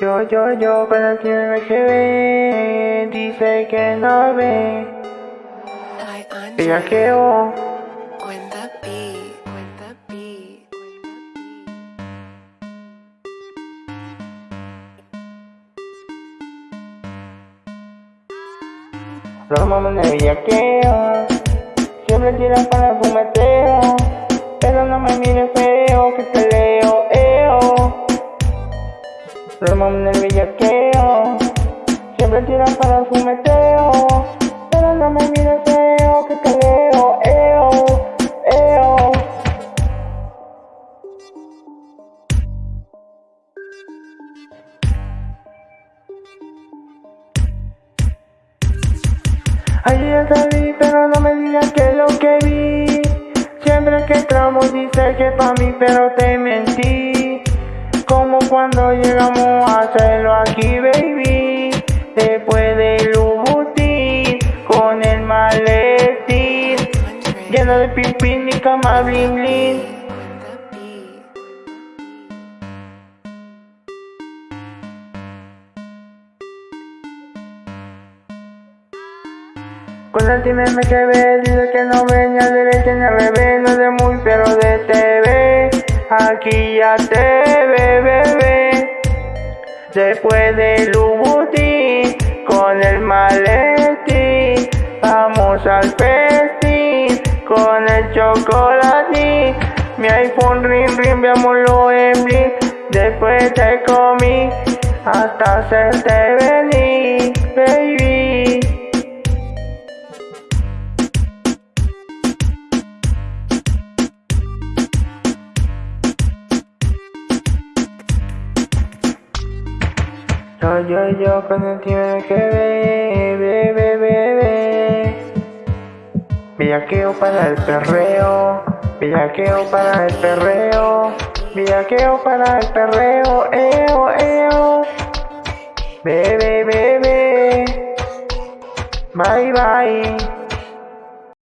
Yo, yo, yo, cuando tiene me ve, dice que no ve. Bellaqueo, Cuenta pi, cuenta pi, cuenta pi. los mamones de bellaqueo. Siempre tiran para el fumeteo. Pero no me mires Los mamones de bellaqueo. Siempre tiran para el fumeteo. Pero no me mires feo, que te leo, eo, eo. Ayer vi, pero no me digas que lo que vi. Siempre que entramos dices que pa' mí, pero te mentí. Como cuando llegamos hacerlo aquí, baby. Después del Louboutin, con el maletín. Lleno de pipín y cama bling bling. Cuenta pi. Con el time me quedé, dice que no ve ni al derecho ni al revés, no de muy pero de TV, aquí ya te. Después del Louboutin, con el maletín, vamos al festín, con el chocolatín, mi iPhone ring ring, veámoslo en bling, después te comí, hasta hacerte venir, Yo, yo, yo, el tiempo que ve, ve, ve, ve, ve. Villaqueo para el perreo, villaqueo para el perreo, villaqueo para el perreo, eo, eo. Bebe, bebe, bye, bye.